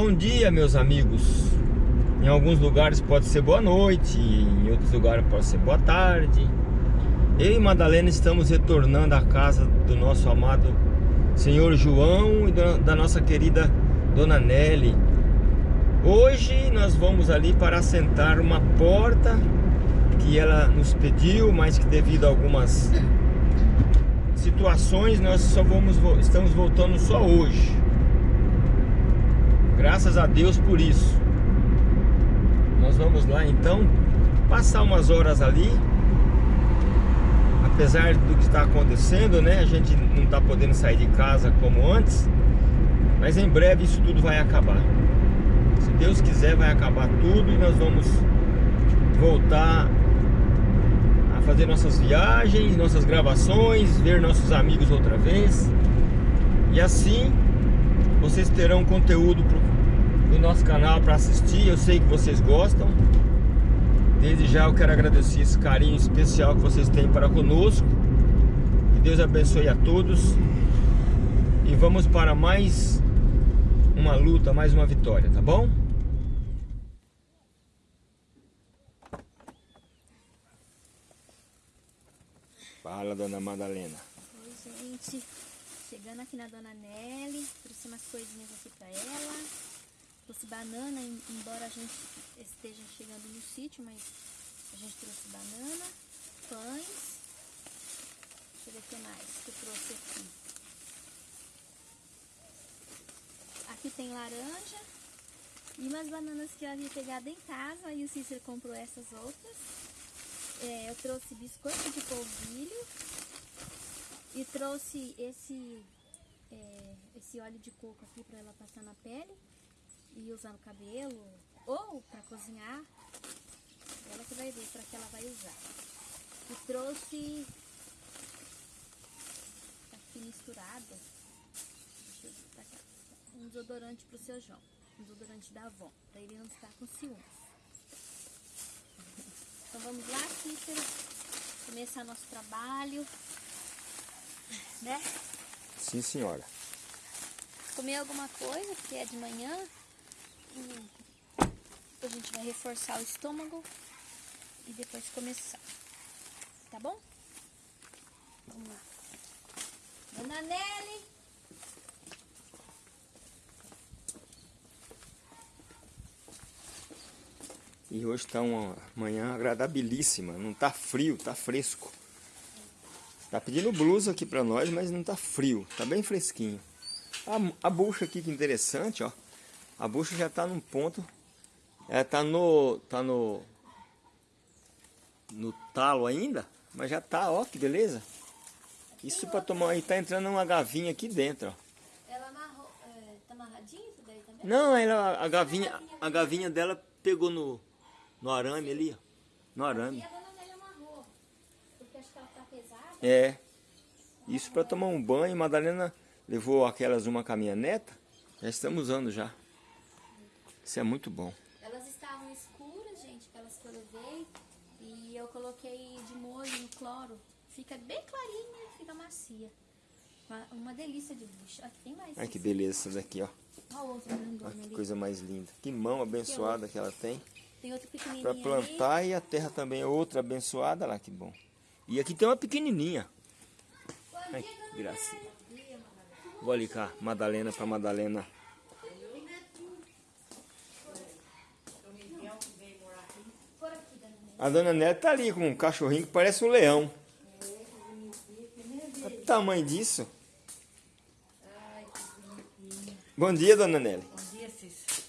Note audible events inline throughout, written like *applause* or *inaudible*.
Bom dia, meus amigos. Em alguns lugares pode ser boa noite, em outros lugares pode ser boa tarde. Eu e Madalena estamos retornando à casa do nosso amado Senhor João e da nossa querida Dona Nelly. Hoje nós vamos ali para assentar uma porta que ela nos pediu, mas que devido a algumas situações nós só vamos estamos voltando só hoje. Graças a Deus por isso. Nós vamos lá então passar umas horas ali. Apesar do que está acontecendo, né? A gente não está podendo sair de casa como antes. Mas em breve isso tudo vai acabar. Se Deus quiser vai acabar tudo e nós vamos voltar a fazer nossas viagens, nossas gravações, ver nossos amigos outra vez. E assim vocês terão conteúdo do nosso canal para assistir. Eu sei que vocês gostam. Desde já eu quero agradecer esse carinho especial que vocês têm para conosco. Que Deus abençoe a todos. E vamos para mais uma luta, mais uma vitória, tá bom? Fala, dona Madalena. Oi, gente. Chegando aqui na Dona Nelly, trouxe umas coisinhas aqui pra ela. Trouxe banana, embora a gente esteja chegando no sítio, mas a gente trouxe banana, pães. Deixa eu ver o que mais que eu trouxe aqui. Aqui tem laranja e umas bananas que eu havia pegado em casa. Aí o Cícero comprou essas outras. É, eu trouxe biscoito de polvilho e trouxe esse, é, esse óleo de coco aqui para ela passar na pele e usar no cabelo ou para cozinhar. Ela que vai ver para que ela vai usar. E trouxe aqui misturada tá um desodorante pro seu João. Um desodorante da Avon, para ele não ficar com ciúmes. *laughs* Então vamos lá, Cícero, começar nosso trabalho né? Sim, senhora. Comer alguma coisa, porque é de manhã. A gente vai reforçar o estômago e depois começar. Tá bom? Vamos lá. Dona Nelly. E hoje está uma manhã agradabilíssima, não está frio, está fresco. Tá pedindo blusa aqui pra nós, mas não tá frio. Tá bem fresquinho. A, a bucha aqui, que interessante, ó. A bucha já tá num ponto. Ela tá no... Tá no... No talo ainda. Mas já tá, ó, que beleza. Isso pra tomar aí, tá entrando uma gavinha aqui dentro, ó. Ela amarrou, é, tá amarradinha isso daí também? Não, ela, a gavinha, a gavinha dela pegou no, no arame ali, ó. No arame. É. Isso para tomar um banho. Madalena levou aquelas uma com a minha neta. Já estamos usando já. Isso é muito bom. Elas estavam escuras, gente, que elas foram ver. E eu coloquei de molho no cloro. Fica bem clarinha e fica macia. Uma, uma, delícia de bucha. Aqui tem mais. Ai, que beleza essa daqui, ó. Olha Olha que ali. coisa mais linda. Que mão abençoada que ela tem. Tem outra pequenininha Para plantar ali. e a terra também é outra abençoada. Olha lá que bom. E aqui tem uma pequenininha. Ai, que gracinha. Vou ali cá, Madalena para Madalena. A dona Neta tá ali com um cachorrinho que parece um leão. Olha o tamanho disso. Bom dia, dona Nelly. Bom dia, Cícero.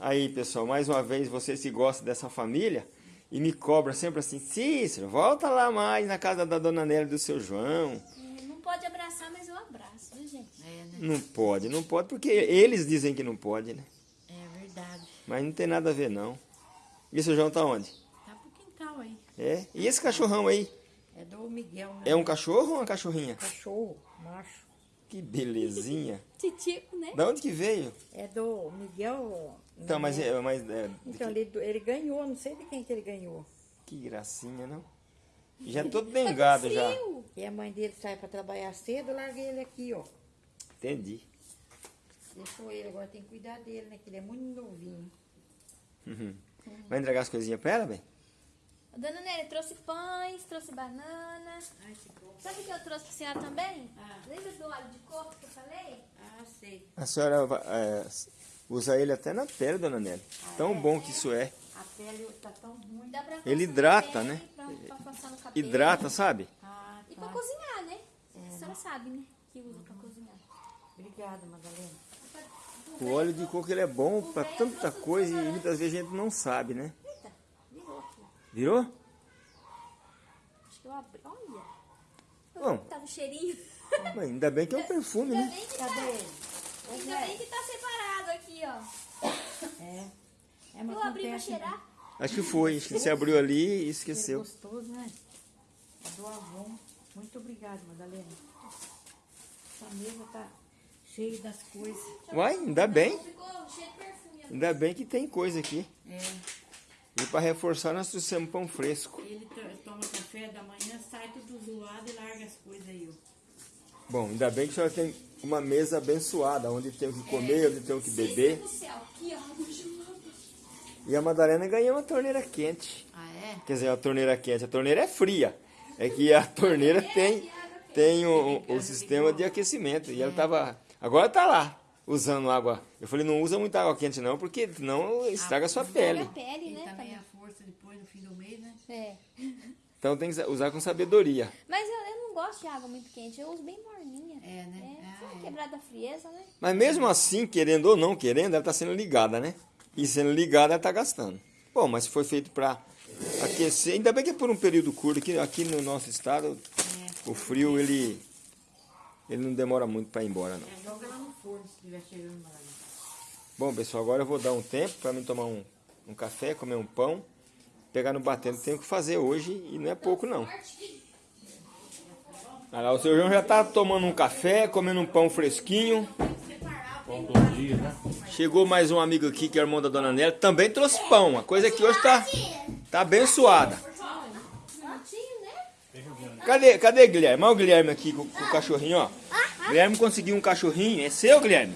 Aí, pessoal, mais uma vez, vocês que gostam dessa família, e me cobra sempre assim, Cícero, volta lá mais na casa da dona Nélia do seu João. Não pode abraçar, mas eu abraço, viu gente? É, né? Não pode, não pode, porque eles dizem que não pode, né? É verdade. Mas não tem nada a ver, não. E o seu João tá onde? Tá pro quintal aí. É? E esse cachorrão aí? É do Miguel, né? É um cachorro ou uma cachorrinha? Cachorro, macho. Que belezinha. *laughs* Titico, né? Da onde que veio? É do Miguel. Então, mas, é, mas é, Então, ele, ele ganhou, não sei de quem que ele ganhou. Que gracinha, não? Já é todo dengado já. E a mãe dele sai para trabalhar cedo, larguei ele aqui, ó. Entendi. Deixou ele, agora tem que cuidar dele, né? Que ele é muito novinho. Uhum. Vai entregar as coisinhas pra ela, bem? Dona Nélia, trouxe pães, trouxe banana. Ai, que bom. Sabe o que eu trouxe pra senhora também? Ah. Lembra do óleo de coco que eu falei? Ah, sei. A senhora é, usa ele até na pele, dona Nelly. Tão bom que isso é. A pele tá tão ruim. Dá pra Ele hidrata, pele, né? Pra, pra passar no cabelo. Hidrata, sabe? Ah, E pra tá. cozinhar, né? A senhora sabe, né? Que usa pra cozinhar. Obrigada, Madalena. O óleo de coco ele é bom pra tanta coisa e muitas vezes a gente não sabe, né? Virou? Acho que eu abri. Olha. Bom, Tava um cheirinho. mas ainda bem que é um perfume, Ainda né? bem que tá, ainda bem que tá separado aqui, ó. É. É, mas Eu abri pra acontece, cheirar. Acho que foi. Acho que você abriu ali e esqueceu. gostoso, né? É do Avon. Muito obrigada, Madalena. Essa mesa tá cheia das coisas. Uai, ainda bem. Ficou cheio de perfume. ó. Ainda bem que tem coisa aqui. É. E para reforçar, nós trouxemos pão fresco. Ele to- toma café da manhã, sai tudo zoado e larga as coisas aí, ó. Bom, ainda bem que a senhora tem uma mesa abençoada, onde tem o que comer, onde tem o que beber. do céu, chão. E a Madalena ganhou uma torneira quente. Ah, é? Quer dizer, a torneira quente. A torneira é fria. É que a torneira tem, tem o, o sistema de aquecimento. E ela tava. Agora tá lá, usando água. Eu falei, não usa muita água quente não, porque não estraga a sua pele. a pele, E né? também Tadinho? a força depois no fim do mês, né? É. Então tem que usar com sabedoria. Mas eu, eu não gosto de água muito quente, eu uso bem morninha. É, né? É, Ah, só é. quebrar da frieza, né? Mas mesmo assim, querendo ou não querendo, ela tá sendo ligada, né? E sendo ligada, ela tá gastando. Bom, mas se foi feito para aquecer, ainda bem que é por um período curto, aqui, aqui no nosso estado, É. o frio ele, ele não demora muito para ir embora, não. É, estiver cheirando. Bom, pessoal, agora eu vou dar um tempo para mim tomar um, um café, comer um pão, pegar no batendo. Tenho que fazer hoje e não é pouco, não. Olha lá, o seu João já tá tomando um café, comendo um pão fresquinho. Chegou mais um amigo aqui, que é o irmão da Dona Nélia, também trouxe pão. A coisa aqui hoje tá, tá abençoada. Né? Cadê, cadê Guilherme? Olha o Guilherme aqui com, com o cachorrinho, ó. Guilherme conseguiu um cachorrinho. É seu, Guilherme?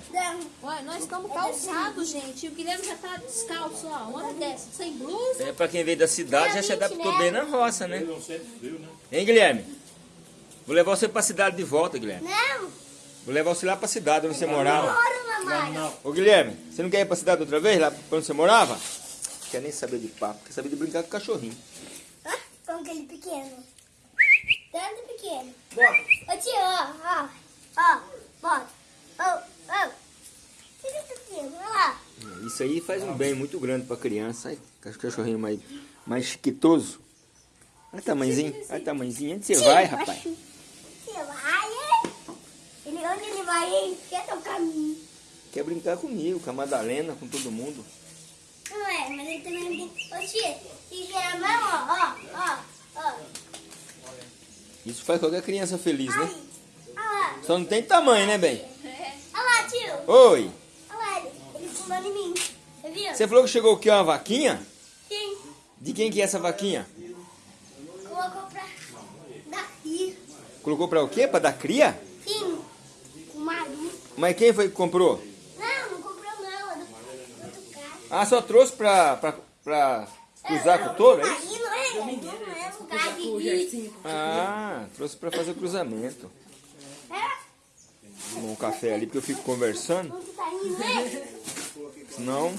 Olha, nós estamos calçados, gente. E o Guilherme já tá descalço, ó. Uma hora dessa, sem blusa. É, pra quem veio da cidade já se adaptou bem na roça, né? Hein, Guilherme? Vou levar você pra cidade de volta, Guilherme. Não, Vou levar você lá pra cidade onde você morava. bora, mamãe. Ô, Guilherme, você não quer ir pra cidade outra vez, lá onde você morava? Não quer nem saber de papo, quer saber de brincar com o cachorrinho. Ah, com aquele pequeno. Tanto pequeno. Ô tio, ó, ó, ó, bota. Ó, ó. Lá. Isso aí faz um bem muito grande pra criança. Ai, cachorrinho mais, mais chiquitoso. Olha o tamanhozinho, olha o tamanhozinho. Onde você vai, rapaz? Você vai, hein? Ele, onde ele vai, hein? Quer tocar mim. Quer brincar comigo, com a Madalena, com todo mundo. Não é, mas ele também brinca. Ô tio, se a mão, ó, ó, ó, ó. Isso faz qualquer criança feliz, né? Lá. Só não tem tamanho, né, bem? Olha lá, tio. Oi! Olha lá, ele, ele pulando em mim. Você viu? Você falou que chegou aqui uma vaquinha? Sim. De quem que é essa vaquinha? Colocou pra daqui. Colocou pra o quê? Pra dar cria? Sim. O marido. Mas quem foi que comprou? Não, não comprou não. É do, cara. Ah, só trouxe pra, pra, pra usar com o touro, é isso? Aí não é, não é lugar de Ah, trouxe pra fazer o cruzamento. Tomar um café ali, porque eu fico conversando, senão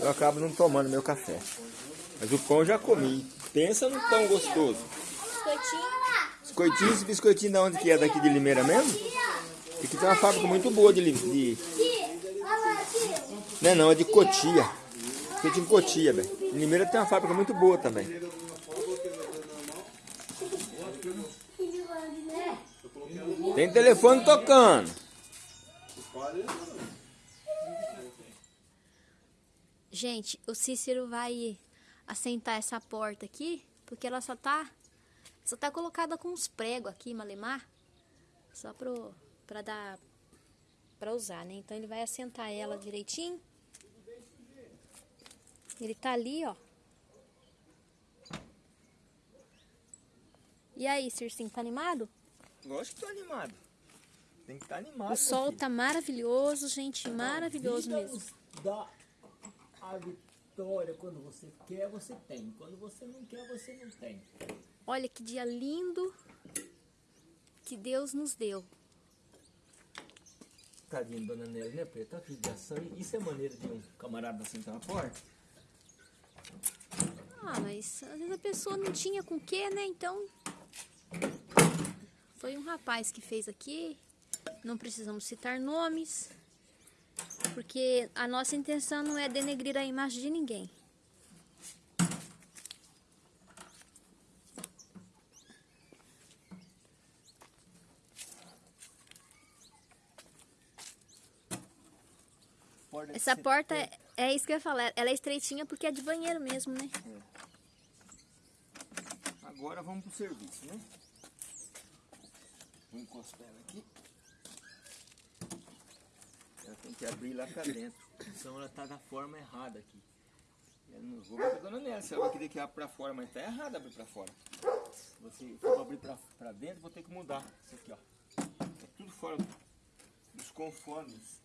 eu acabo não tomando meu café. Mas o pão eu já comi. Pensa no pão gostoso. Biscoitinho. Biscoitinho, esse biscoitinho da onde que é? Daqui de Limeira mesmo? Aqui tem uma fábrica muito boa de, de. Não é não, é de Cotia. Em Cotia, velho. Limeira tem uma fábrica muito boa também. Né? Tem telefone tocando. Gente, o Cícero vai assentar essa porta aqui, porque ela só tá só tá colocada com uns pregos aqui, malemar, só pro para dar para usar, né? Então ele vai assentar ela direitinho. Ele tá ali, ó. E aí, Circinho, tá animado? Lógico que tô animado. Tem que estar animado. O sol filho. tá maravilhoso, gente, maravilhoso Vida mesmo. dá a vitória quando você quer, você tem. Quando você não quer, você não tem. Olha que dia lindo que Deus nos deu. Tadinho, dona Nelly, né, Preto? Tá judiação. Isso é maneira de um camarada sentar na porta? Ah, mas às vezes a pessoa não tinha com o que, né? Então. Foi um rapaz que fez aqui. Não precisamos citar nomes. Porque a nossa intenção não é denegrir a imagem de ninguém. Essa porta é, é isso que eu ia falar. Ela é estreitinha porque é de banheiro mesmo, né? Agora vamos pro serviço, né? Vou encostar ela aqui. Ela tem que abrir lá pra dentro. Senão ela tá da forma errada aqui. Eu não vou ver com a dona Nelly, se ela querer que abra pra fora, mas tá errado abrir pra fora. Se você for abrir pra, pra dentro, vou ter que mudar. Isso aqui, ó. É tudo fora dos conformes.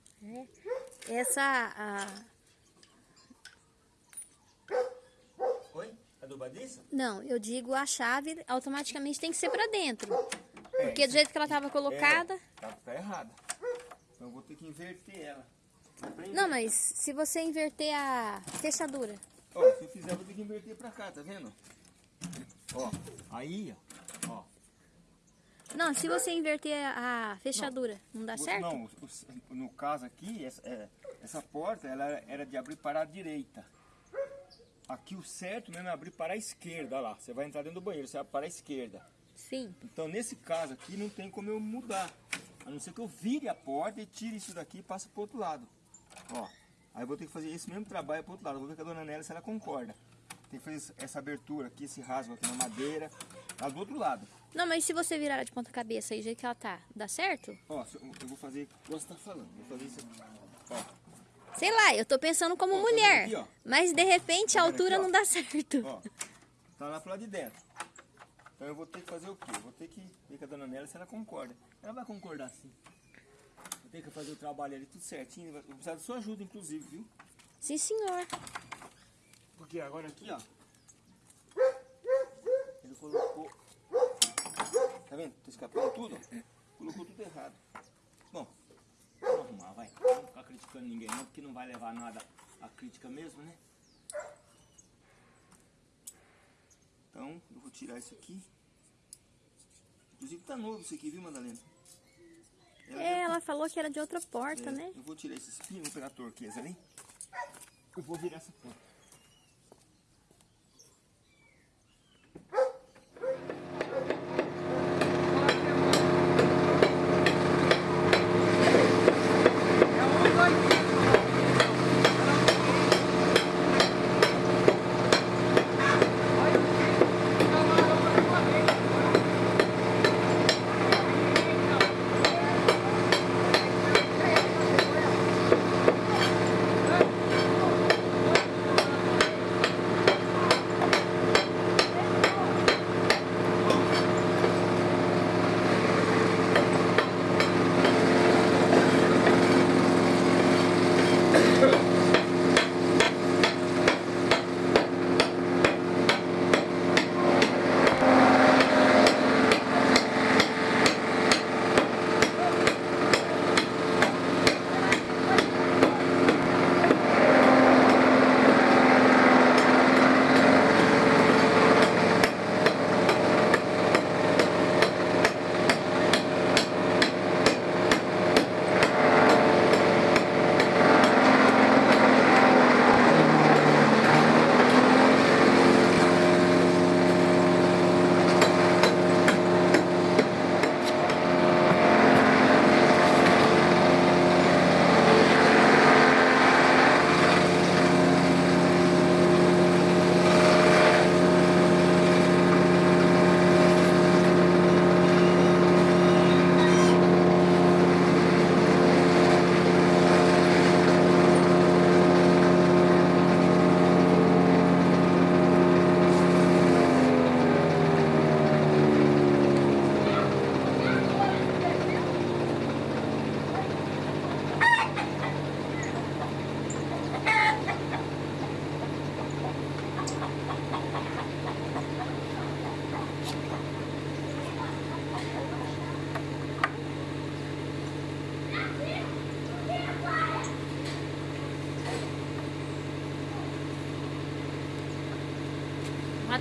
Essa. a- Oi? A do Badiça? Não, eu digo a chave automaticamente tem que ser pra dentro. É, Porque do jeito que ela tava colocada. É, tá, tá errada. Então eu vou ter que inverter ela. Não, mas se você inverter a fechadura. Ó, se eu fizer, eu vou ter que inverter pra cá, tá vendo? Ó, aí, ó. ó. Não, se você inverter a fechadura, não, dá O- certo? Não, no caso aqui, essa, é, essa porta ela era- de abrir para a direita. Aqui o certo mesmo é abrir para a esquerda, olha lá. Você vai entrar dentro do banheiro, você abre para a esquerda. Sim. Então nesse caso aqui não tem como eu mudar. A não ser que eu vire a porta e tire isso daqui e passe pro outro lado. Ó. Aí eu vou ter que fazer esse mesmo trabalho pro outro lado. Vou ver com a dona Nélia se ela concorda. Tem que fazer essa abertura aqui, esse rasgo aqui na madeira. Tá do outro lado. Não, mas se você virar ela de ponta cabeça aí, do jeito que ela tá, dá certo? Ó, eu vou fazer como você tá falando. Vou fazer isso aqui. Ó. Sei lá, eu tô pensando como Ó, tá mulher. aqui, mas de repente a Tá altura aqui, não dá certo. Ó, tá lá pro lado de dentro. Então eu vou ter que fazer o quê? Eu vou ter que ver com a dona Nélia se ela concorda. Ela vai concordar sim. Vou ter que fazer o trabalho ali tudo certinho. Vou precisar da sua ajuda, inclusive, viu? Sim, senhor. Porque agora aqui, ó. Ele colocou. Tá vendo? Tá escapando tudo, ó. Colocou tudo errado. Bom, vamos arrumar, vai. Não vou ficar criticando ninguém não, porque não vai levar nada a crítica mesmo, né? Então, eu vou tirar isso aqui. Inclusive tá novo isso aqui, viu, Madalena? Ela É, ela falou que era de outra porta, é, né? Eu vou tirar esse espinho, vou pegar a torqueza ali. Eu vou virar essa porta.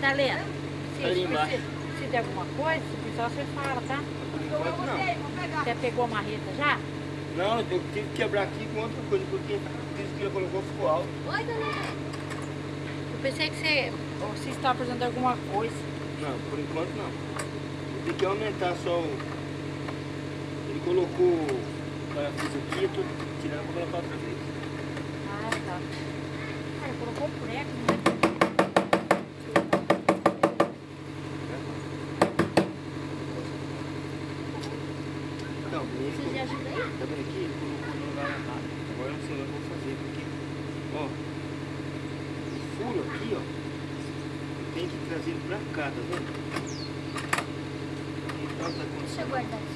Madalena, se Ali embaixo. precisa, precisa de alguma coisa, se precisar você fala, tá? Por enquanto não. Você pegou a marreta já? Não, eu tive que quebrar aqui com outra coisa, porque o que ele colocou ficou alto. Oi, dona. Eu pensei que você, você estava precisando de alguma coisa. Não, por enquanto não. Tem que aumentar só o. Ele colocou o parafuso aqui, eu tô tirando pra colocar outra vez. Ah, tá. Cara, colocou o prego, né? Não, ele Precisa de ajuda aí? Tá vendo aqui? Ele colocou no lugar errado. Agora eu não sei o que eu vou fazer, porque, ó, o furo aqui, ó, tem que trazer ele pra cá, tá vendo? Então tá Deixa eu acontecendo guardar aqui.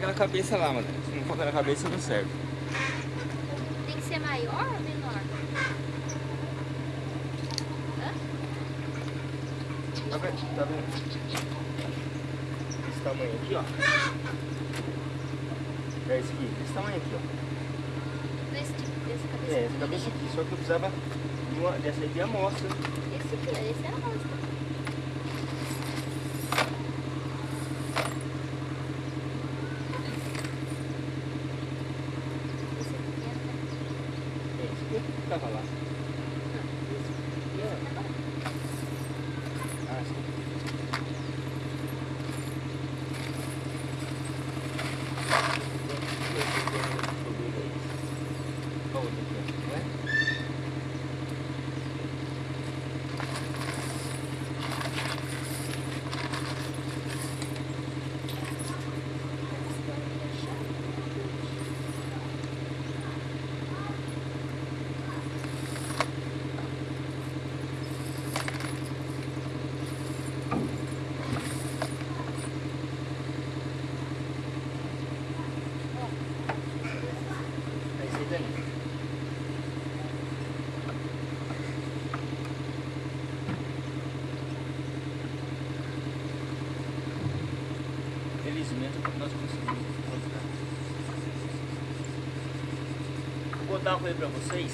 Aquela cabeça lá, mano. Se não for aquela cabeça, não serve. Tem que ser maior ou menor? Hã? Tá vendo? Tá vendo? Esse tamanho aqui, ó. É esse aqui. Esse tamanho aqui, ó. Nesse tipo, dessa cabeça. É, essa cabeça aqui. Só que eu precisava de uma, dessa aqui amostra. Esse aqui, esse é a rosa. Esse aqui é. É, esse aqui que tava lá. Esse aqui é. Ah, sim. Qual outro aqui, ó? Não é? momento nós conseguimos encontrar. Contar uma coisa pra vocês.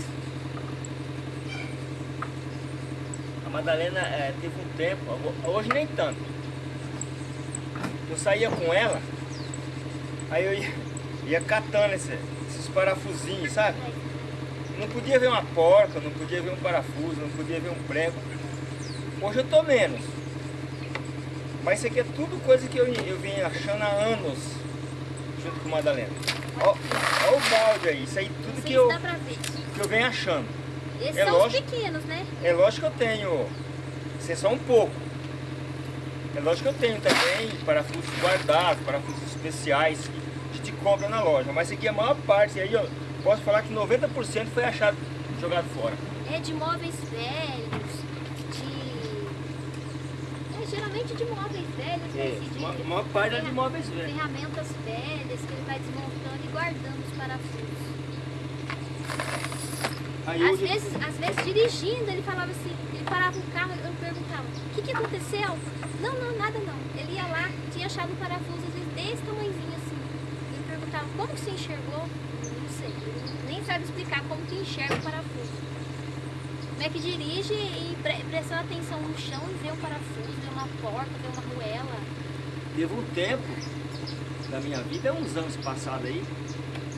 A Madalena é, teve um tempo, hoje nem tanto. Eu saía com ela, aí eu ia, ia catando esse, esses parafusinhos, sabe? Não podia ver uma porca, não podia ver um parafuso, não podia ver um prego. Hoje eu tô menos. Mas isso aqui é tudo coisa que eu, eu vim achando há anos junto com Madalena. Ó o balde aí, isso aí que eu, que eu venho achando. Esses é são lógico, os pequenos, né? É lógico que eu tenho, isso é só um pouco. É lógico que eu tenho também parafusos guardados, parafusos especiais que a gente compra na loja. Mas aqui é a maior parte, aí eu posso falar que 90% foi achado, jogado fora. É de móveis velhos, de... É, geralmente de móveis velhos? É, Esse de... uma- maior parte é de móveis velhos. Ferramentas velhas que ele vai desmontando e guardando os parafusos. Aí Às hoje, vezes, às vezes dirigindo, ele falava assim, ele parava o carro e eu perguntava, o que, que aconteceu? Não, não, nada não. Ele ia lá, tinha achado um parafuso, às vezes desse tamanhozinho assim. Ele perguntava, como que você enxergou? Não sei, nem sabe explicar como que enxerga o parafuso. Como é que dirige e pre prestando atenção no chão e vê um parafuso, vê uma porta, vê uma ruela. teve um tempo da minha vida, uns anos passados aí,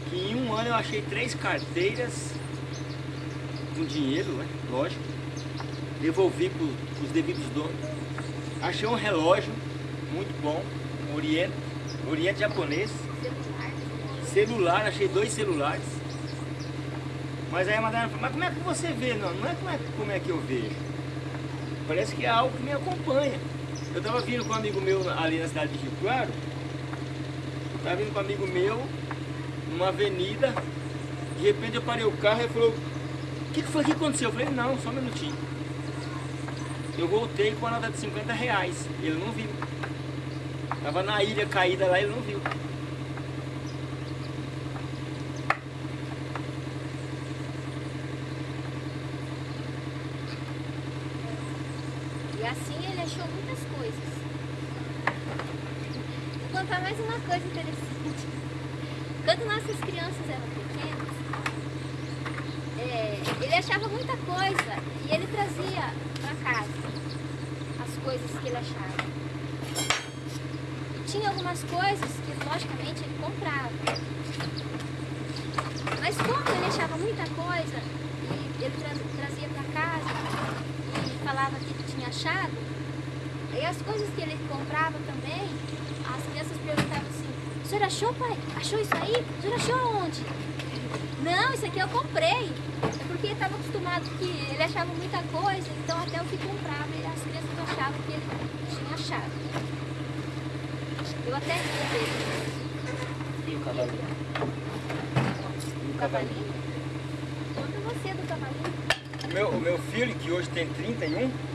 que em um ano eu achei três carteiras com dinheiro, né? Lógico. Devolvi para os devidos donos. Achei um relógio muito bom, um Oriente, Oriente japonês. Celular. Achei dois celulares. Mas aí a Madalena falou, mas como é que você vê? Não, não é como, é como é que eu vejo. Parece que é algo que me acompanha. Eu estava vindo com um amigo meu ali na cidade de Rio Claro. Estava vindo com um amigo meu numa avenida. De repente eu parei o carro e ele falou, o que, que foi que aconteceu? Eu falei, não, só um minutinho. Eu voltei com a nota de 50 reais. Ele não viu. Tava na ilha caída lá, ele não viu. E assim ele achou muitas coisas. Vou contar mais uma coisa interessante. Quando nossas crianças eram pequenas, é, ele achava muita coisa e ele trazia para casa as coisas que ele achava. E tinha algumas coisas que, logicamente, ele comprava. Mas como ele achava muita coisa e ele tra- trazia para casa e falava que tinha achado, aí as coisas que ele comprava também, as crianças perguntavam assim, o senhor achou, pai? Achou isso aí? O senhor achou aonde? Não, isso aqui eu comprei. Acostumado que ele achava muita coisa, então até o que comprava, as crianças achavam que ele tinha achado. Eu até comprei E o cavalinho? o cavalinho. Conta você do cavalinho. O meu, o meu filho, que hoje tem 31, 30 e...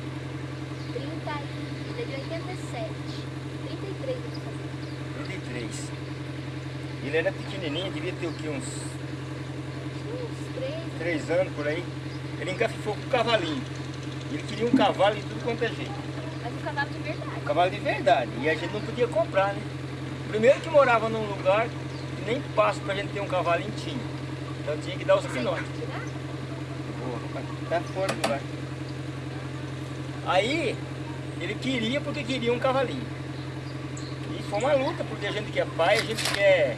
Ele é de 87. 33 eu fazendo. 33. Ele era pequenininho, devia ter o que, uns Uns 3. 3 anos por aí. Ele encafifou com o cavalinho. Ele queria um cavalo de tudo quanto é jeito. Mas um cavalo de verdade. Um cavalo de verdade. E a gente não podia comprar, né? Primeiro que morava num lugar que nem passo pra gente ter um cavalinho tinha. Então tinha que dar os pinotes. quer tá fora do lugar. Aí, ele queria porque queria um cavalinho. E foi uma luta, porque a gente que é pai, a gente quer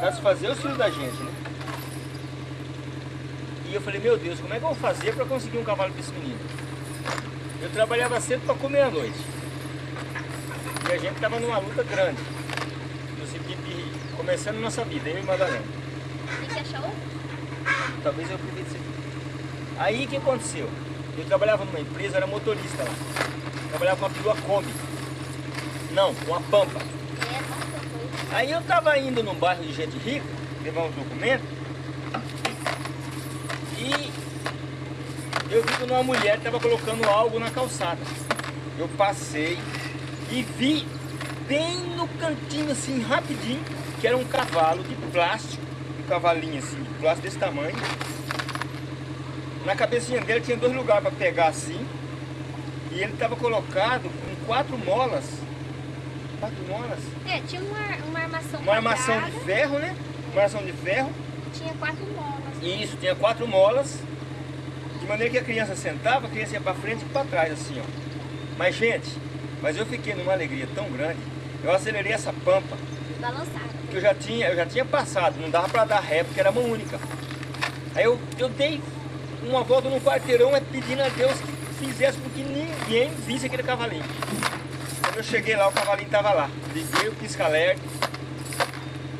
satisfazer os filhos da gente, né? E eu falei, meu Deus, como é que eu vou fazer para conseguir um cavalo para esse menino? Eu trabalhava cedo para comer à noite. E a gente estava numa luta grande. No de começando nossa vida, eu e Madalena. Achar outro? Talvez eu isso aqui. Aí o que aconteceu? Eu trabalhava numa empresa, era motorista lá. Trabalhava com uma perua Kombi. Não, com uma Pampa. É. Aí eu tava indo num bairro de gente rica, levar uns documentos. E eu vi que uma mulher estava colocando algo na calçada. Eu passei e vi bem no cantinho assim, rapidinho, que era um cavalo de plástico, um cavalinho assim, de plástico desse tamanho. Na cabecinha dele tinha dois lugares para pegar assim. E ele estava colocado com quatro molas Quatro molas? É, tinha uma, uma armação Uma armação de quadrada, ferro, né? Uma armação de ferro. tinha quatro molas. Isso, tinha quatro molas. Maneira que a criança sentava, a criança ia pra frente e pra trás, assim, ó. Mas, gente, mas eu fiquei numa alegria tão grande. Eu acelerei essa pampa, Balançada. que eu já tinha, eu já tinha passado, não dava pra dar ré, porque era mão única. Aí eu, eu dei uma volta no quarteirão é pedindo a Deus que fizesse com que ninguém visse aquele cavalinho. Quando eu cheguei lá, o cavalinho estava lá. Liguei o pisca-alerta,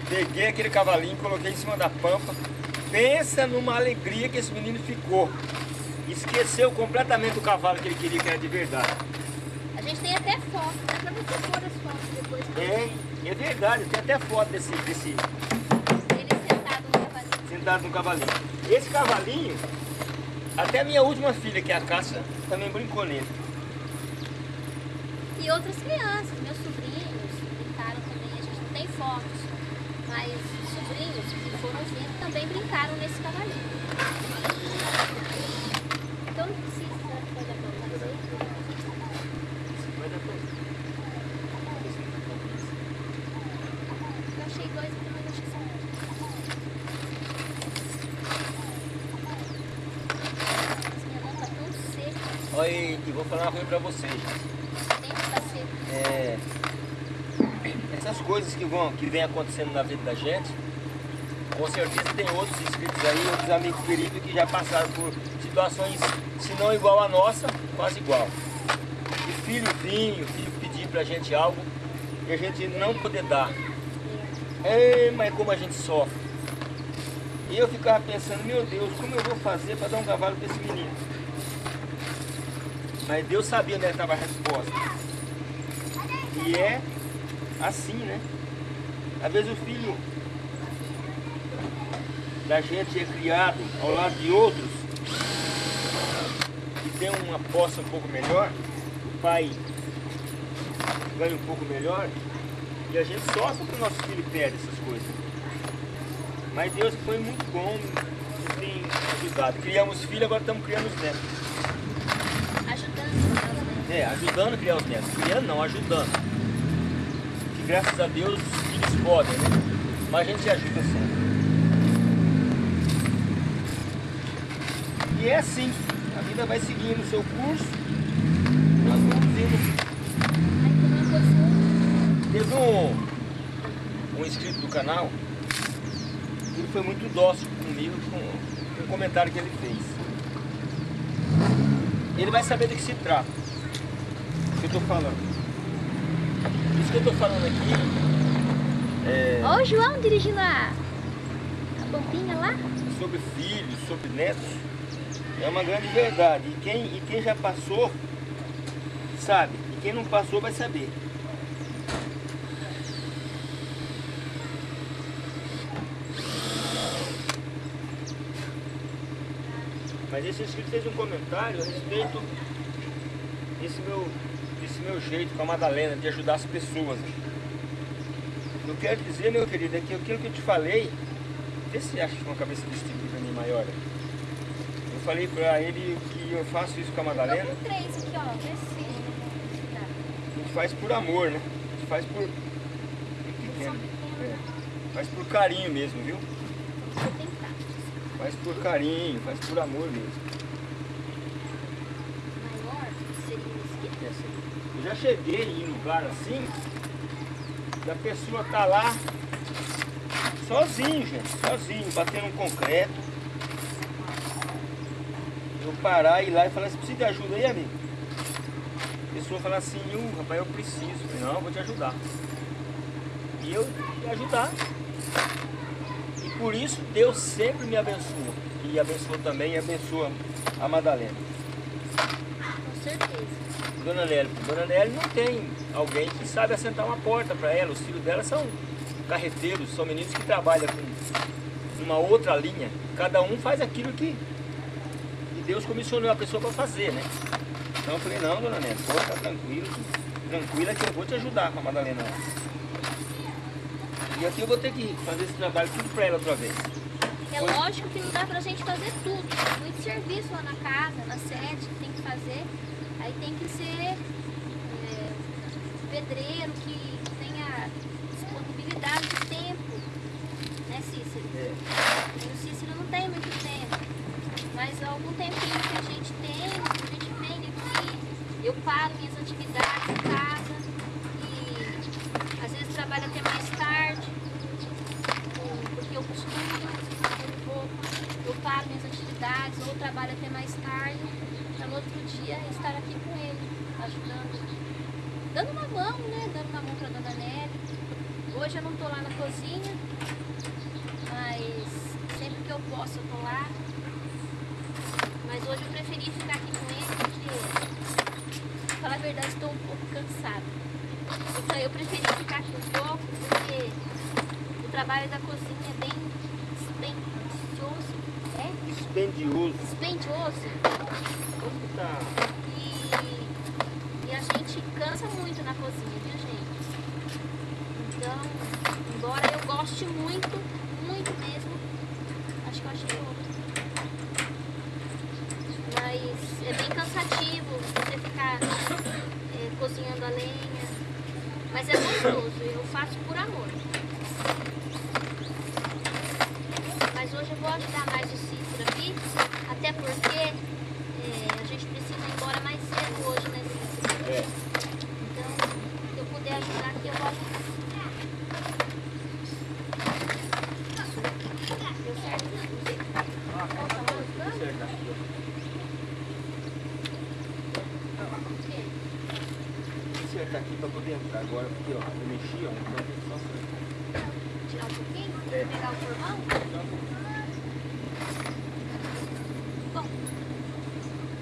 peguei aquele cavalinho, coloquei em cima da pampa. Pensa numa alegria que esse menino ficou. Esqueceu completamente o cavalo que ele queria, que era de verdade. A gente tem até foto, dá pra você pôr as fotos depois. pra É, é verdade, tem até foto desse, desse Ele sentado no cavalinho. sentado no cavalinho. Esse cavalinho, até a minha última filha, que é a Cássia, também brincou nele. E outras crianças, meus sobrinhos brincaram também. A gente não tem fotos, mas os sobrinhos que foram juntos também brincaram nesse cavalinho. Então não precisa Vai dar Eu achei dois aqui, mas achei só um. Tá Olha, e e vou falar uma coisa pra vocês. tá. É, essas coisas que vão, que vem acontecendo na vida da gente, com certeza tem outros inscritos aí, outros amigos queridos que já passaram por situações, se não igual a nossa, quase igual. De filho vir, o filho pedir pra gente algo e a gente não poder dar. É, mas como a gente sofre. E eu ficava pensando, meu Deus, como eu vou fazer para dar um cavalo para esse menino? Mas Deus sabia onde estava a resposta. E é assim, né? Às vezes o filho da gente é criado ao lado de outros tem uma posse um pouco melhor, o pai ganha um pouco melhor, e a gente sofre porque o nosso filho perde essas coisas. Mas Deus foi muito bom, nos tem ajudado. Criamos filhos, agora estamos criando os netos. Ajudando? É, ajudando a criar os netos. Criando não, ajudando. Que graças a Deus os filhos podem, né? Mas a gente ajuda sempre. E é assim, vida vai seguindo o seu curso. Nós vamos indo. Teve um, um inscrito do canal, ele foi muito dócil comigo com um comentário que ele fez. Ele vai saber do que se trata. O que eu tô falando. Isso que eu tô falando aqui é Ó o João dirigindo a, a bombinha lá. sobre filhos, sobre netos, é uma grande verdade. E quem, e quem já passou, sabe. E quem não passou vai saber. Mas esse inscrito fez um comentário a respeito desse meu, desse meu jeito com a Madalena, de ajudar as pessoas. Eu quero dizer, meu querido, é que aquilo que eu te falei, vê se acha com a cabeça desse tipo pra mim maior. Eu falei pra ele que eu faço isso com a Madalena, com três aqui, ó. Vê a gente faz por amor, né? A gente faz por. Pequeno. É. Faz por carinho mesmo, viu? Faz por carinho, faz por amor mesmo. Maior seria. Eu já cheguei em lugar assim, e a pessoa tá lá sozinho, gente, sozinho, batendo um concreto. Parar e ir lá e falar, você precisa de ajuda aí, amigo? A pessoa fala assim, "Uh, rapaz, eu preciso. Eu falei, não, vou te ajudar. E eu ia ajudar. E por isso Deus sempre me abençoa. E abençoa também e abençoa a Madalena. Com certeza. Dona Nelly, Dona Nelly não tem alguém que sabe assentar uma porta para ela. Os filhos dela são carreteiros, são meninos que trabalham com uma outra linha. Cada um faz aquilo que Deus comissionou a pessoa para fazer, né? Então eu falei, não, Dona Nelly, pode ficar tranquilo, tranquila que eu vou te ajudar com a Madalena. E aqui eu vou ter que fazer esse trabalho tudo para ela outra vez. É lógico que não dá pra gente fazer tudo. Tem muito serviço lá na casa, na sede, que tem que fazer. Aí tem que ser é, pedreiro que paro minhas atividades em casa e às vezes trabalho até mais tarde, porque eu costumo um pouco, eu paro minhas atividades ou trabalho até mais tarde, para no outro dia estar aqui com ele, ajudando, dando uma mão, né? Dando uma mão para dona Nelly. Hoje eu não tô lá na cozinha, mas sempre que eu posso eu tô lá. Mas hoje eu preferi ficar aqui com ele porque, pra falar a verdade, estou um pouco cansada. Então eu preferi ficar aqui um pouco porque o trabalho da cozinha é bem dispendioso. É? Dispendioso. Dispendioso. Como que tá? E, e a gente cansa muito na cozinha, viu gente? Então, embora eu goste muito, muito mesmo, acho que eu achei outro. Mas é bem cansativo você ficar é, cozinhando a lenha. Mas é gostoso, eu faço por amor. Mas hoje eu vou ajudar mais o Cícero aqui, até porque é, a gente precisa ir embora mais cedo hoje, né, Cícero? É. Então, se eu puder ajudar aqui, eu vou ajudar. Deu certo? Ah, tá tudo certo aqui, ó. Certo aqui pra poder entrar agora, porque ó, eu mexi, ó, então tem só. Tirar um pouquinho? É. Pegar o formão? Bom,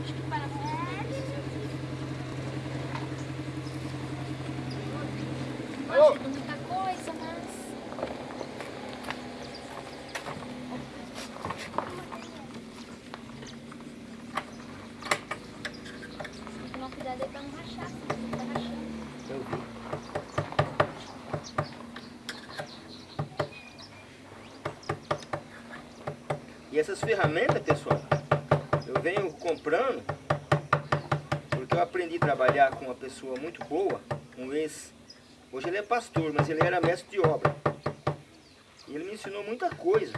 acho que para Não ajuda muita coisa, mas... Tem que tomar cuidado aí pra não rachar, senão tá rachando. Eu vi. E essas ferramentas, pessoal, eu venho comprando porque eu aprendi a trabalhar com uma pessoa muito boa, um ex, hoje ele é pastor, mas ele era mestre de obra. E ele me ensinou muita coisa.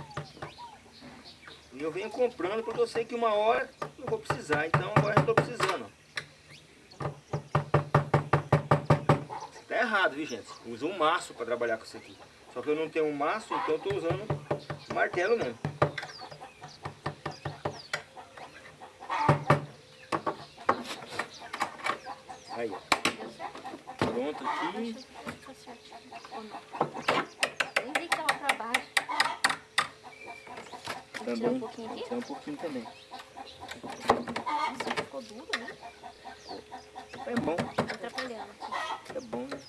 E eu venho comprando porque eu sei que uma hora eu vou precisar, então agora eu estou precisando. Tá errado, viu gente? Usa um maço para trabalhar com isso aqui. Só que eu não tenho um maço, então eu tô usando martelo mesmo. Aí, ó. Deu certo? Pronto aqui. Tá certo. Ou não? Nem vi que tava pra baixo. Vou tirar um pouquinho aqui? Tirar um pouquinho também. Nossa, ficou duro, né? É bom, Tá atrapalhando aqui. é bom, né?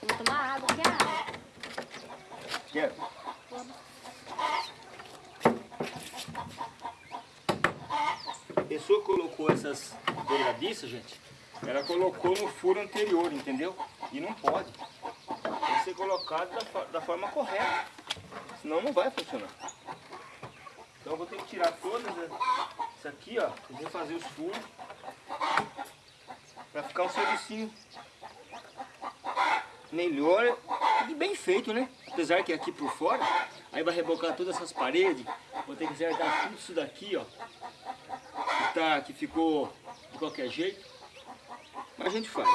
Vou tomar água, quer água? Quero. Vamos. A pessoa colocou essas dobradiças, gente, ela colocou no furo anterior, entendeu? E não pode. Tem que ser colocado da, da forma correta. Senão não vai funcionar. Então eu vou ter que tirar todas as- isso aqui, ó, e refazer os furos. Pra ficar um servicinho melhor e bem feito, né? Apesar que aqui por fora, aí vai rebocar todas essas paredes, vou ter que acertar tudo isso daqui, ó. Tá, que ficou de qualquer jeito. Mas a gente faz.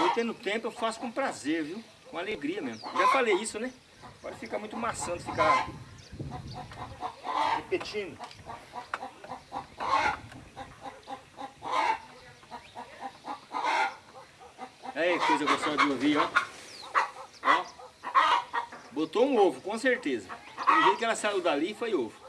Eu tendo tempo, eu faço com prazer, viu? Com alegria mesmo. Já falei isso, né? Pode ficar muito maçante ficar repetindo. Aí, coisa gostosa de ouvir, ó. Ó. Botou um ovo, com certeza. Do jeito que ela saiu dali, foi ovo.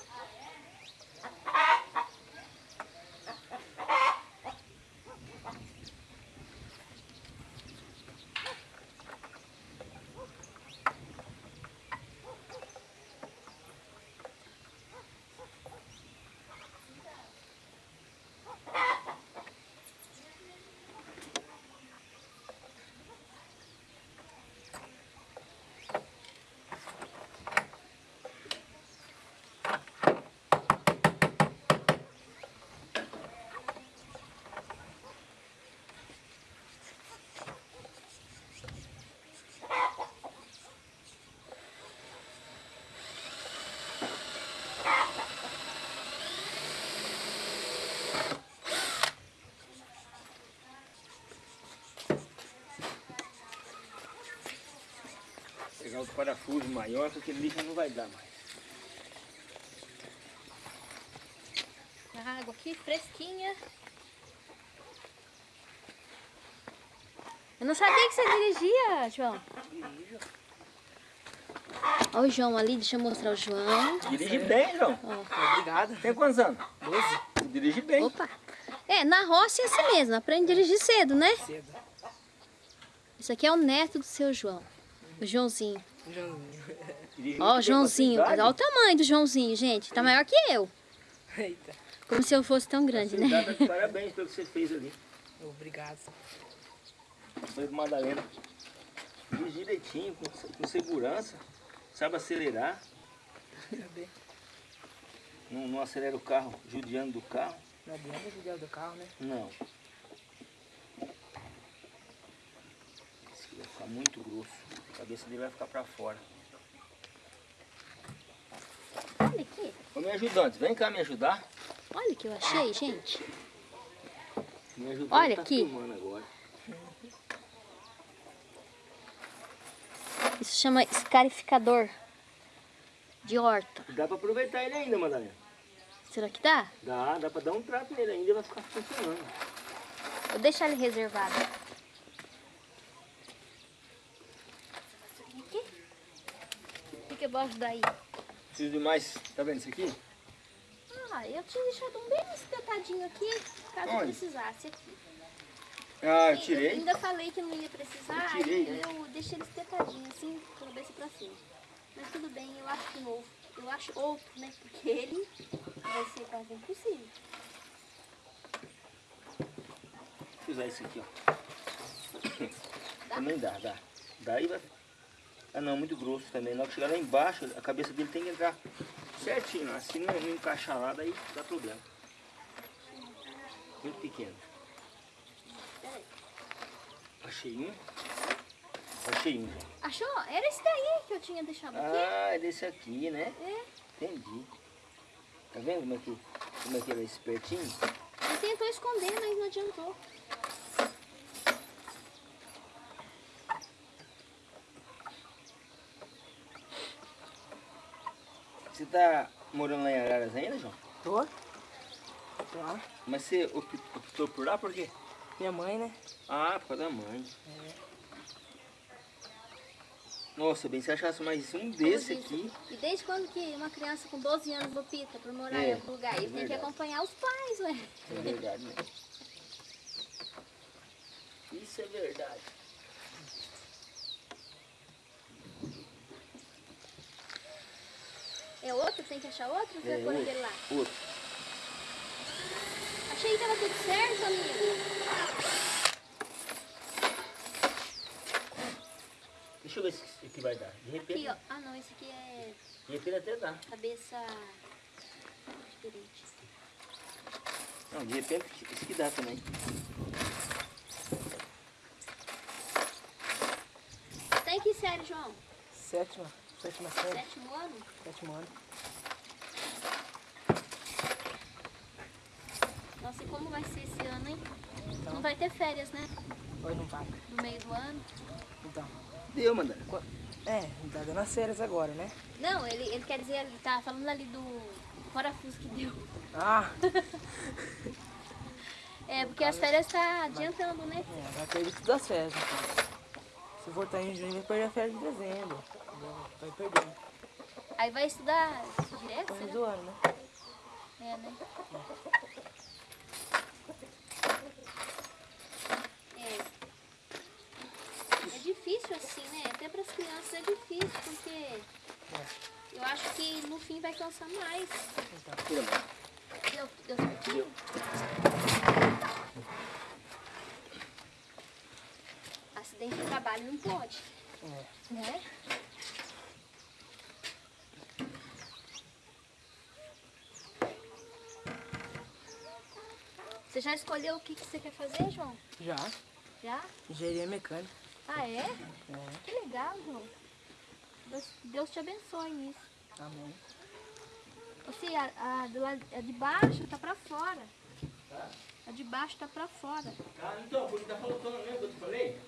Outro parafuso maior, porque já não vai dar mais. A água aqui fresquinha. Eu não sabia que você dirigia, João. Olha o João ali, deixa eu mostrar o João. Dirige bem, João. Obrigado. Tem quantos anos? 12. Dirige bem. Opa! É, na roça é assim mesmo, aprende a dirigir cedo, né? Cedo. Isso aqui é o neto do seu João, o Joãozinho. Joãozinho. Ó, o Joãozinho, olha o tamanho do Joãozinho, gente. Tá maior que eu. Eita. Como se eu fosse tão grande, né? idade, Parabéns pelo que você fez ali. Obrigado. Foi pro Madalena. Direitinho, com, com segurança. Sabe acelerar. Cadê? Não, não acelera o carro judiando do carro. Não adianta judiar do carro, né? Não. Esse aqui vai ficar muito grosso. A cabeça dele vai ficar pra fora. Olha aqui. Ô, meu ajudante, vem cá me ajudar. Olha o que eu achei, gente. Me Olha tá aqui. Isso chama escarificador de horta. Dá pra aproveitar ele ainda, Madalena. Será que dá? Dá, dá pra dar um trato nele ainda e vai ficar funcionando. Vou deixar ele reservado. Aqui. Fica embaixo daí. Preciso de mais. Tá vendo isso aqui? Ah, eu tinha deixado um bem espetadinho aqui, caso Onde? precisasse aqui. Ah, eu Eu tirei. ainda falei que não ia precisar, Eu tirei, né? eu deixei ele espetadinho, assim, com a cabeça pra cima. Mas tudo bem, eu acho que novo. Eu acho outro, né? Porque ele vai ser quase impossível. Vou usar isso aqui, ó. Também dá, dá. Daí vai. Ah não, muito grosso também. Na hora que chegar lá embaixo, a cabeça dele tem que entrar certinho. lá. Se não, não encaixar lá, daí dá problema. Muito pequeno. Achei um. Achei um. Achou? Era esse daí que eu tinha deixado aqui. Ah, é desse aqui, né? É. Entendi. Tá vendo como é que, como é que ele é espertinho? Ele tentou esconder, mas não adiantou. Você tá morando lá em Araras ainda, João? Tô? Tô lá. Mas você opt- optou por lá por quê? Minha mãe, né? Ah, por causa da mãe. Nossa, bem, se achasse mais um desse Como aqui. disse. E desde quando que uma criança com 12 anos opta por morar É, em outro lugar? Ele é tem que acompanhar os pais, ué. É verdade, né? Isso é verdade. É outro? Tem que achar outro? Ou É, outro. aquele lá? Outro. Achei que tava tudo certo, amigo. Deixa eu ver se aqui vai dar. De repente, Aqui, ó. Ah, não, esse aqui é de repente até dá. cabeça diferente. Não, de repente esse aqui dá também. Tem que série, João? Sétima. Sétima série. Sétimo ano? Sétimo ano. Nossa, e como vai ser esse ano, hein? Então. Não vai ter férias, né? Hoje não vai. No meio do ano. Então. Deu, Mandana. É, tá dando as férias agora, né? Não, ele, ele quer dizer, ele tá falando ali do parafuso que deu. Ah, *laughs* É, porque as férias tá adiantando, né? é, vai perder todas as férias, então. Se voltar em junho, vai perder a férias de dezembro. Vai perdendo. Aí vai estudar direto, Começo será? do ano, né? É, né? É. É difícil assim, né? Até para as crianças é difícil, porque eu acho que no fim vai cansar mais. Tira, mano. Deu, deu certinho? Acidente de trabalho não pode, É. né? Você já escolheu o que, que você quer fazer, João? Já. Já? Engenharia mecânica. Ah, é? É. Que legal, João. Deus, Deus te abençoe nisso. Amém. Você, a, a, do lado- a de baixo tá pra fora. A de baixo tá pra fora. Ah, então, porque tá faltando, lembra que eu te falei?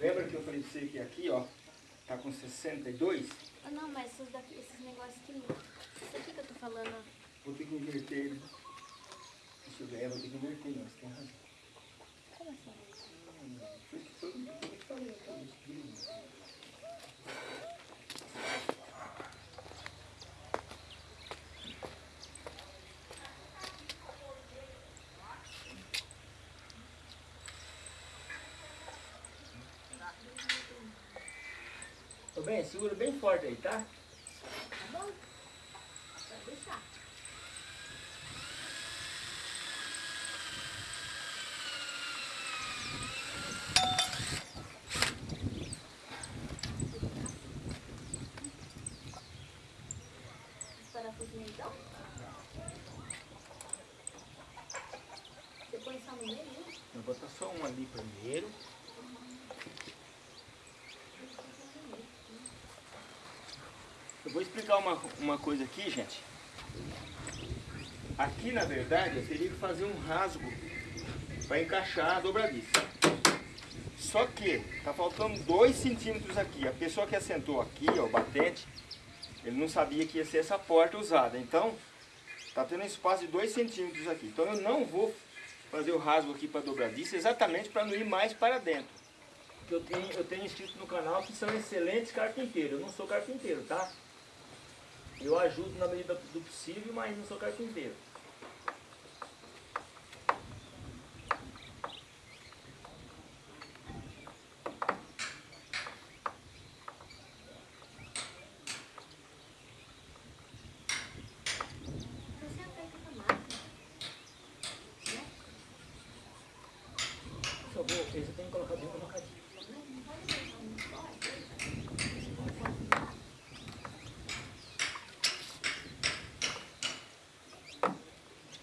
Lembra que eu falei pra você que aqui, ó, tá com 62? Ah, não, mas esses, daqui, esses negócios aqui. Isso aqui que eu tô falando, ó. Vou ter que inverter. né? Deixa eu vou ter que inverter, não, você tem razão. Como assim? Foi o que foi o que eu te falei, tá? Isso, Tô bem, segura bem forte aí, tá? Tá bom? Pode deixar. Os parafusinhos então? Você põe só no meio, né? Vou botar só um ali primeiro. Eu vou explicar uma, uma coisa aqui, gente. Aqui, na verdade, eu teria que fazer um rasgo para encaixar a dobradiça. Só que tá faltando 2 centímetros aqui. A pessoa que assentou aqui, ó, o batente, ele não sabia que ia ser essa porta usada. Então, tá tendo um espaço de 2 centímetros aqui. Então eu não vou fazer o rasgo aqui para dobradiça exatamente para não ir mais para dentro. Eu tenho, eu tenho inscrito no canal que são excelentes carpinteiros. Eu não sou carpinteiro, tá? Eu ajudo na medida do possível, mas não sou carpinteiro. Você aperta com a máquina. Por favor, esse tem que colocar bem colocadinho.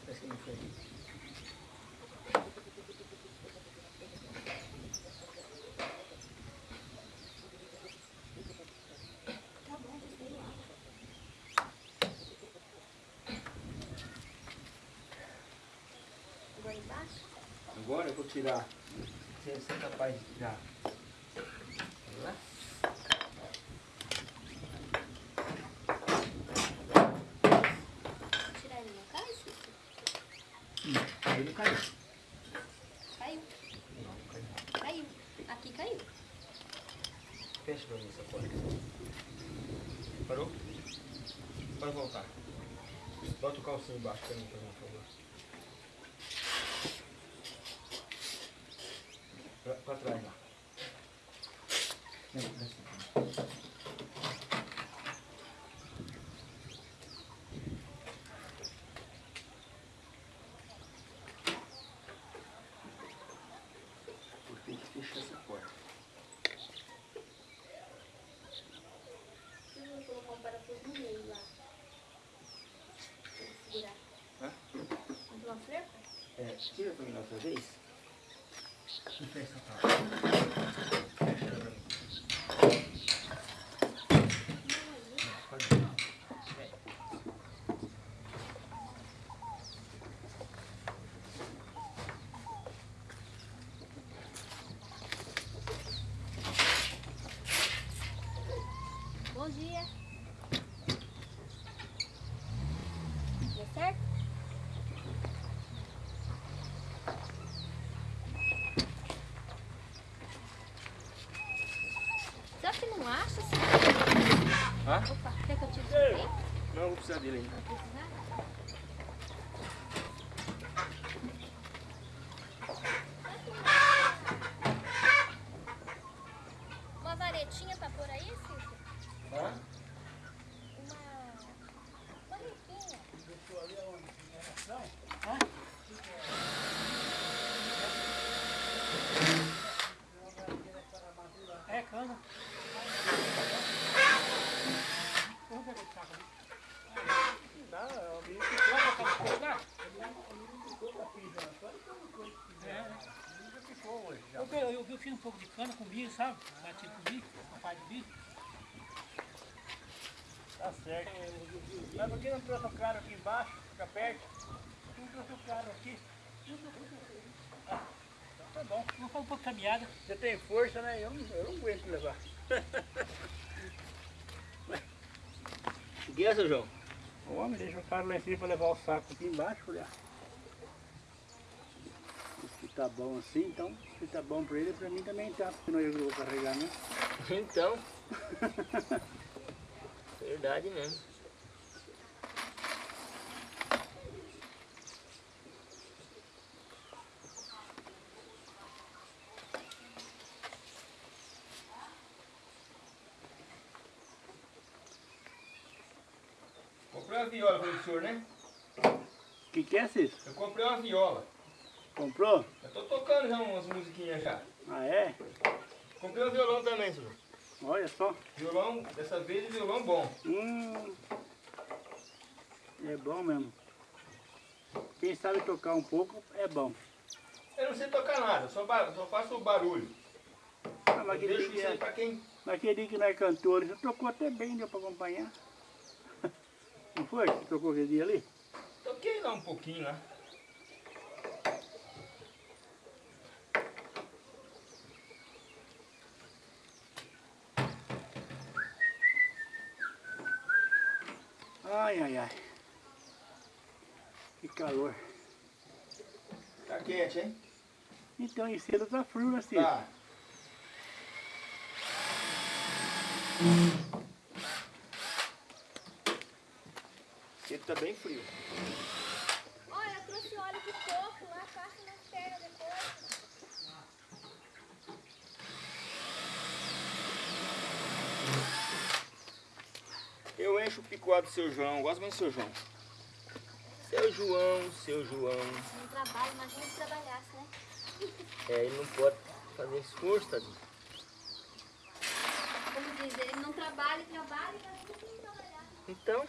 Parece que não foi. Agora embaixo? Agora eu vou tirar. Você você é capaz de tirar. Lá? Tirar ele não cai, Cícero? Aí não caiu. Caiu. Não, caiu. Caiu. Aqui caiu. Fecha pra mim essa porta. Parou? Pode voltar. Bota o calcinho embaixo pra mim, por favor. Pra, pra trás lá. Ter que fechar essa porta. Eu vou colocar um parafuso no meio lá. Pra ele segurar. Hã? Uma? É, tira pra mim outra vez. Bom dia. Deu certo? Só que não acha, assim? Opa, quer que eu tire aqui? Não, eu vou precisar dele ainda. Vai precisar? Uma varetinha pra pôr aí, Cícero? Hã? Uma... Uma riquinha. É cana. Vamos pegar esse saco ali. Dá, é o bicho que troca pra pegar. É, nunca ficou hoje. Eu, eu, eu, eu fiz um com milho, sabe? Batido com milho, uma parte de milho. Tá certo. Mas por que não trouxe o cara aqui embaixo, fica perto? Não trouxe o cara aqui. Tá bom, vamos fazer um pouco de caminhada. Você tem força, né? Eu não, eu não aguento levar. O *laughs* que é, seu João? O homem deixa o cara lá em cima para levar o saco aqui embaixo. Ah, se tá bom assim, então se tá bom para ele, para mim também tá. Senão eu que vou carregar, né? Então. *laughs* Verdade mesmo. Comprei uma viola para o senhor, né? O que, que é, Cícero? Eu comprei uma viola. Comprou? Eu tô tocando já umas musiquinhas já. Ah, é? Comprei um violão também, senhor. Olha só. Violão, dessa vez violão bom. Hum, é bom mesmo. Quem sabe tocar um pouco é bom. Eu não sei tocar nada, só, só faço o barulho. Ah, mas Eu deixo isso aí pra quem. dia que não é cantor, você tocou até bem, deu pra acompanhar. *laughs* Não foi? Você tocou aquele dia ali? Toquei lá um pouquinho lá. Ai, ai, ai. Que calor. Tá quente, hein? Então, em cedo tá frio, Cícero? Tá. Ele tá bem frio. Olha, eu trouxe óleo de coco lá, passa nas pernas depois. Eu picuado do seu João, gosto muito do seu João. Seu João, seu João. Não trabalha, imagina se trabalhasse, né? É, ele não pode fazer esforço, tadinho. Como diz, ele não trabalha, trabalha, imagina se não trabalhasse. Então,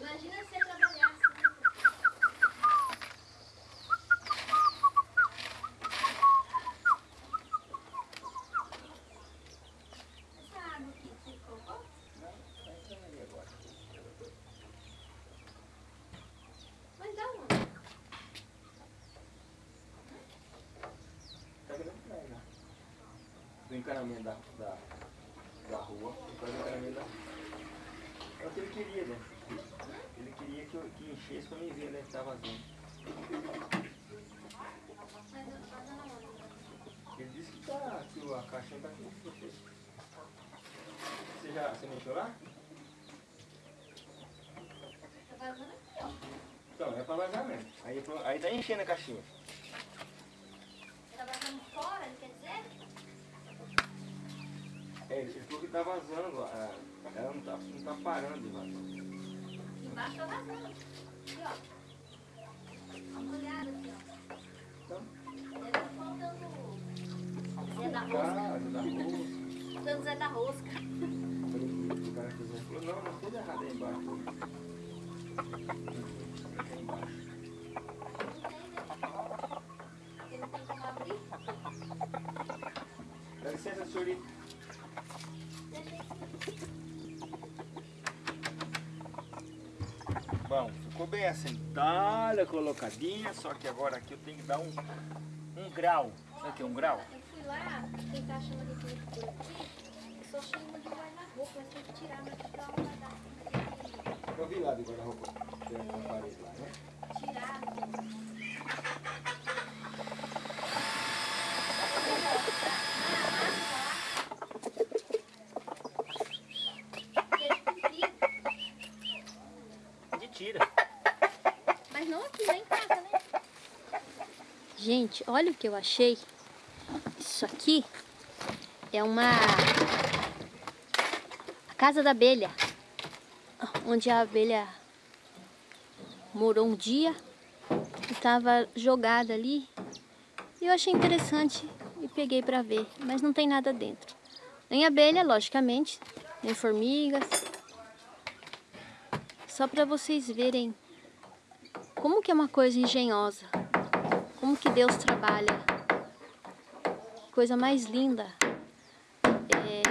Imagina se ele trabalhasse. né? Essa água aqui, você colocou? Mas dá uma. tá querendo pra né? Do encanamento da, da, da rua. Depois do encanamento da É o que ele queria, né? Ele queria que, eu, que enchesse pra mim ver, né? Que tá uma. Ele disse que, tá, que a caixinha tá aqui. Você, você já você mexeu lá? Vazando. Então, é pra vazar mesmo. Aí, aí tá enchendo a caixinha. Tá vazando fora, ele quer? É, falou que tá vazando. ah, Ela não tá, não tá parando de vazar. Embaixo tá vazando. Aqui, ó. Dá uma olhada aqui, ó. Então, Deve estar faltando Zé da Rosca. tá, da rua. Faltando Zé da Rosca. O cara fez um- falou, não, mas tudo errado aí embaixo. Aqui embaixo. Porque não tem como abrir. Dá licença, senhorita. Bom, ficou bem assentada, colocadinha, só que agora aqui eu tenho que dar um, um grau. Sabe o que é um grau? Eu fui lá tentar chamar de tudo por aqui. Só achei uma de guarda-roupa, mas tem que tirar, mas ficar uma guarda-roupa. Eu vi lá de guarda-roupa, tem na parede lá, né? Tirar. A gente tira. Mas não aqui, lá em casa, né? Gente, olha o que eu achei. Isso aqui é uma... A casa da abelha. Onde a abelha morou um dia estava jogada ali. E eu achei interessante e peguei para ver, mas não tem nada dentro. Nem abelha, logicamente, nem formigas. Só para vocês verem como que é uma coisa engenhosa. Como que Deus trabalha. Coisa mais linda. É,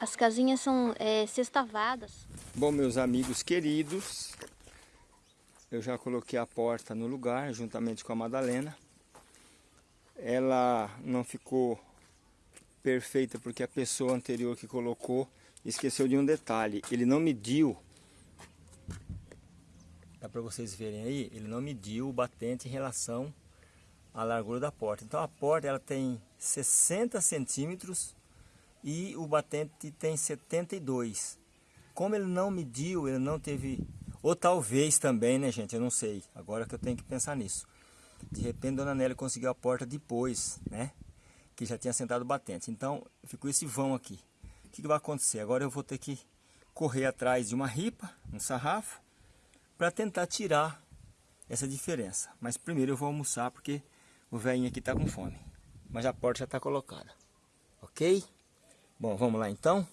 As casinhas são é, sextavadas. Bom, meus amigos queridos, eu já coloquei a porta no lugar, juntamente com a Madalena. Ela não ficou perfeita porque a pessoa anterior que colocou esqueceu de um detalhe. Ele não mediu, dá para vocês verem aí, ele não mediu o batente em relação à largura da porta. Então a porta ela tem 60 centímetros e o batente tem 72. Como ele não mediu, ele não teve ou talvez também, né, gente? Eu não sei. Agora que eu tenho que pensar nisso. De repente, Dona Nélia conseguiu a porta depois, né? Que já tinha sentado o batente. Então, ficou esse vão aqui. O que, que vai acontecer? Agora eu vou ter que correr atrás de uma ripa, um sarrafo, para tentar tirar essa diferença. Mas primeiro eu vou almoçar porque o velhinho aqui está com fome. Mas a porta já está colocada. Ok? Bom, vamos lá então.